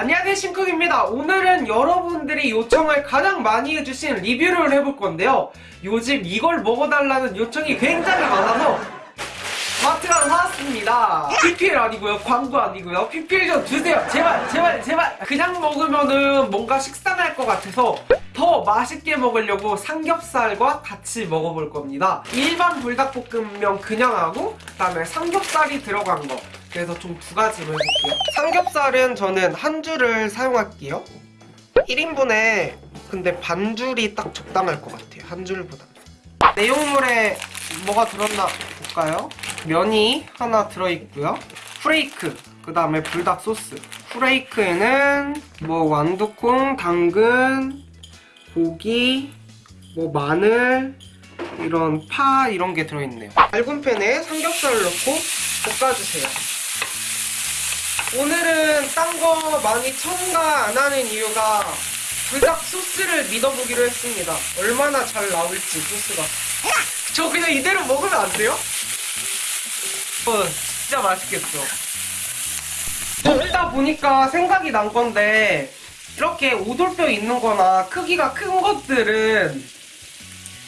안녕하세요 심쿵입니다. 오늘은 여러분들이 요청을 가장 많이 해주신 리뷰를 해볼 건데요. 요즘 이걸 먹어달라는 요청이 굉장히 많아서 마트 가서 사왔습니다. PPL 아니고요 광고 아니고요. PPL 좀 주세요. 제발 제발 제발. 그냥 먹으면은 뭔가 식상할 것 같아서 더 맛있게 먹으려고 삼겹살과 같이 먹어볼 겁니다. 일반 불닭볶음면 그냥 하고 그 다음에 삼겹살이 들어간 거 그래서 좀 두 가지로 해볼게요. 삼겹살은 저는 한 줄을 사용할게요. 1인분에 근데 반 줄이 딱 적당할 것 같아요 한 줄보다. 내용물에 뭐가 들었나 볼까요? 면이 하나 들어있고요. 프레이크 그 다음에 불닭 소스. 프레이크에는 뭐 완두콩, 당근, 고기, 뭐 마늘 이런 파 이런 게 들어있네요. 얇은 팬에 삼겹살을 넣고 볶아주세요 오늘은 딴 거 많이 첨가 안 하는 이유가 불닭 소스를 믿어보기로 했습니다. 얼마나 잘 나올지 소스가. 저 그냥 이대로 먹으면 안 돼요? 어, 진짜 맛있겠죠. 먹다 보니까 생각이 난 건데 이렇게 오돌뼈 있는 거나 크기가 큰 것들은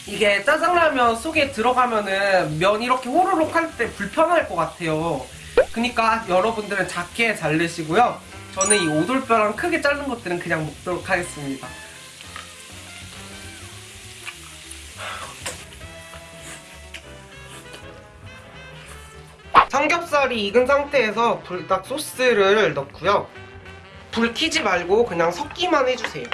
이게 짜장라면 속에 들어가면은 면 이렇게 호로록 할 때 불편할 것 같아요 그니까 여러분들은 작게 자르시고요 저는 이 오돌뼈랑 크게 자른 것들은 그냥 먹도록 하겠습니다 삼겹살이 익은 상태에서 불닭 소스를 넣고요. 불 켜지 말고 그냥 섞기만 해주세요.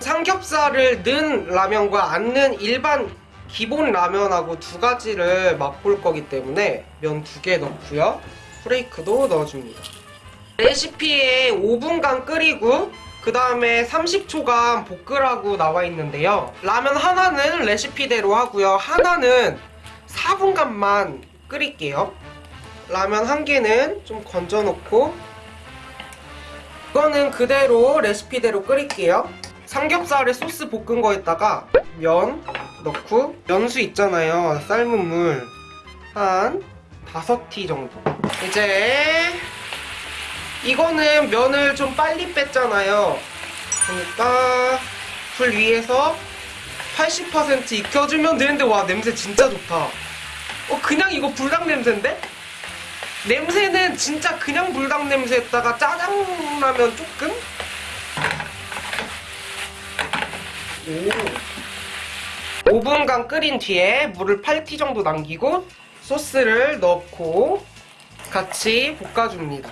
삼겹살을 넣은 라면과 안 넣은 일반 기본 라면하고 두 가지를 맛볼 거기 때문에 면 두 개 넣고요. 프레이크도 넣어줍니다. 레시피에 5분간 끓이고 그 다음에 30초간 볶으라고 나와 있는데요. 라면 하나는 레시피대로 하고요. 하나는 4분간만 끓일게요. 라면 한 개는 좀 건져 놓고 이거는 그대로 레시피대로 끓일게요 삼겹살에 소스 볶은 거에다가 면 넣고 면수 있잖아요 삶은 물 한 5티 정도 이제 이거는 면을 좀 빨리 뺐잖아요 그러니까 불 위에서 80% 익혀주면 되는데 와 냄새 진짜 좋다 어 그냥 이거 불닭 냄새인데? 냄새는 진짜 그냥 불닭 냄새에다가 짜장라면 조금? 오. 5분간 끓인 뒤에 물을 8티 정도 남기고 소스를 넣고 같이 볶아줍니다.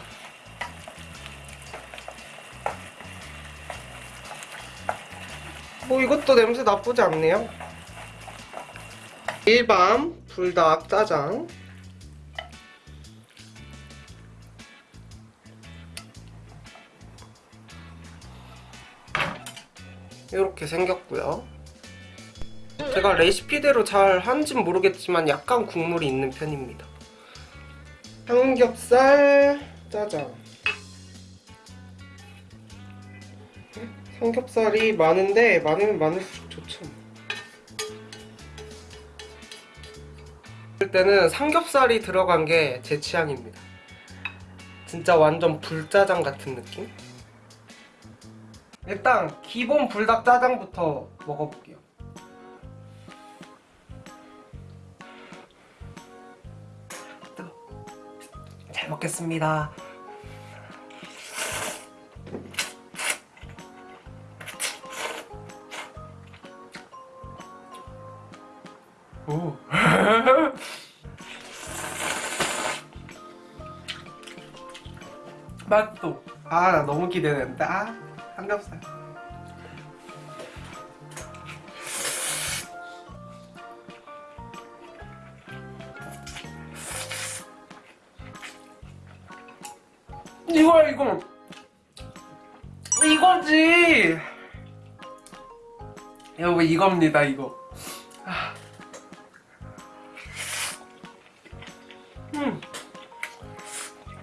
뭐 이것도 냄새 나쁘지 않네요. 일반 불닭 짜장 이렇게 생겼고요. 제가 레시피대로 잘 한진 모르겠지만 약간 국물이 있는 편입니다. 삼겹살 짜장 삼겹살이 많은데 많으면 많을수록 좋죠. 그럴 때는 삼겹살이 들어간 게 제 취향입니다. 진짜 완전 불짜장 같은 느낌? 일단 기본 불닭 짜장부터 먹어볼게요. 먹겠습니다. 오. 맛도. 아, 나 너무 기대된다. 아, 삼겹살. 이거야 이거. 이거지. 여러분 이겁니다 이거. 아. 음.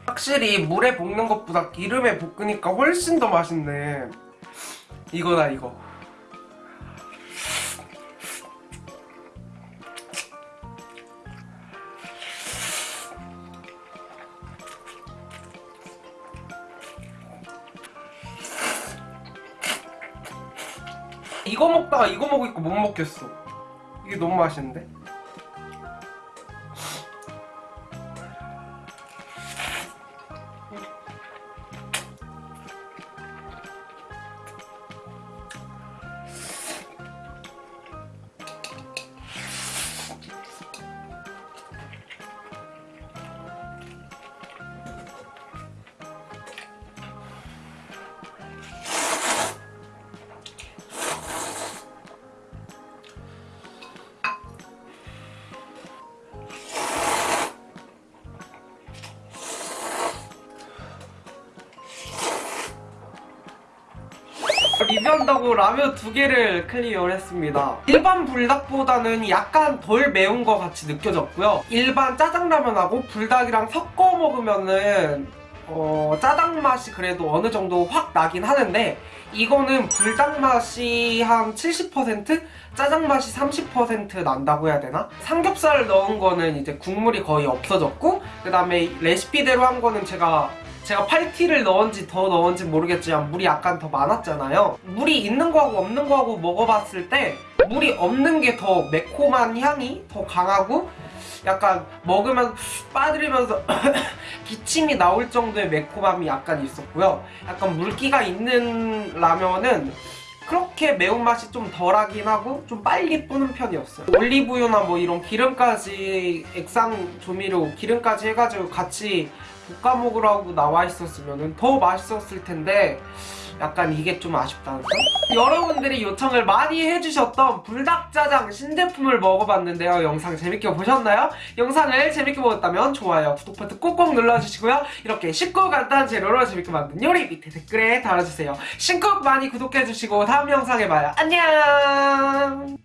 확실히 물에 볶는 것보다 기름에 볶으니까 훨씬 더 맛있네. 이거다 이거 이거 먹다가 이거 먹으니까 못 먹겠어 이게 너무 맛있는데? 리뷰한다고 라면 두 개를 클리어를 했습니다. 일반 불닭보다는 약간 덜 매운 것 같이 느껴졌고요. 일반 짜장라면하고 불닭이랑 섞어 먹으면은 어, 짜장 맛이 그래도 어느 정도 확 나긴 하는데 이거는 불닭 맛이 한 70%? 짜장 맛이 30% 난다고 해야 되나? 삼겹살을 넣은 거는 이제 국물이 거의 없어졌고 그 다음에 레시피대로 한 거는 제가 제가 8티를 넣은지 더 넣은지 모르겠지만 물이 약간 더 많았잖아요. 물이 있는 거하고 없는 거하고 먹어봤을 때 물이 없는 게 더 매콤한 향이 더 강하고 약간 먹으면 빠뜨리면서 기침이 나올 정도의 매콤함이 약간 있었고요. 약간 물기가 있는 라면은 그렇게 매운맛이 좀 덜하긴 하고 좀 빨리 뿌는 편이었어요. 올리브유나 뭐 이런 기름까지 액상 조미료 기름까지 해가지고 같이 볶아 먹으라고 나와 있었으면 더 맛있었을 텐데 약간 이게 좀 아쉽다는 점? 여러분들이 요청을 많이 해주셨던 불닭짜장 신제품을 먹어봤는데요. 영상 재밌게 보셨나요? 영상을 재밌게 보셨다면 좋아요 구독 버튼 꼭꼭 눌러주시고요. 이렇게 쉽고 간단한 재료로 재밌게 만든 요리 밑에 댓글에 달아주세요. 신곡 많이 구독해주시고 다음 영상에 봐요. 안녕